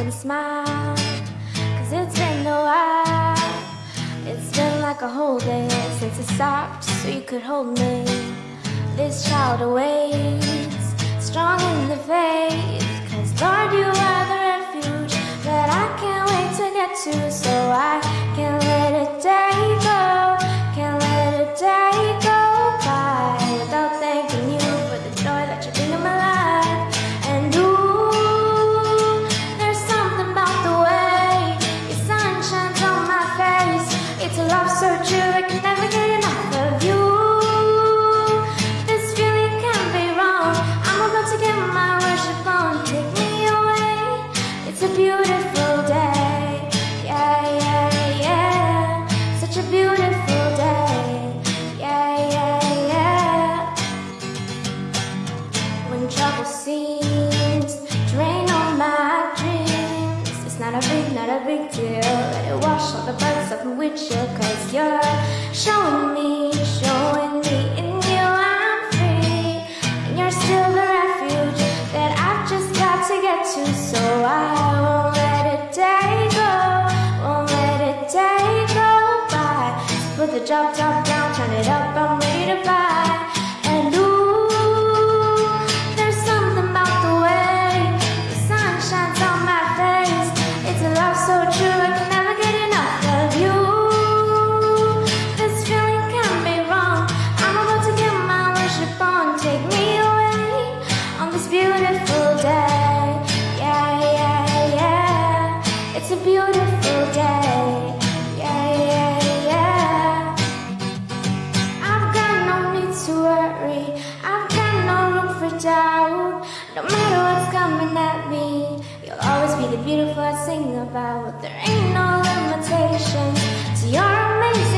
and smile Cause it's been a while. It's been like a whole day since it stopped So you could hold me. This child awaits Strong in the faith Cause Lord you are the refuge That I can't wait to get to. So I trouble seems to rain on my dreams, it's not a big, not a big deal. Let it wash all the bugs off my windshield, cause you're showing me, showing me in you I'm free. And you're still the refuge that I've just got to get to, so I won't let a day go, won't let a day go by. Put the drop top down, turn it up beautiful day. Yeah, yeah, yeah. It's a beautiful day. Yeah, yeah, yeah. I've got no need to worry. I've got no room for doubt. No matter what's coming at me, you'll always be the beautiful I sing about. There ain't no limitations to your amazing.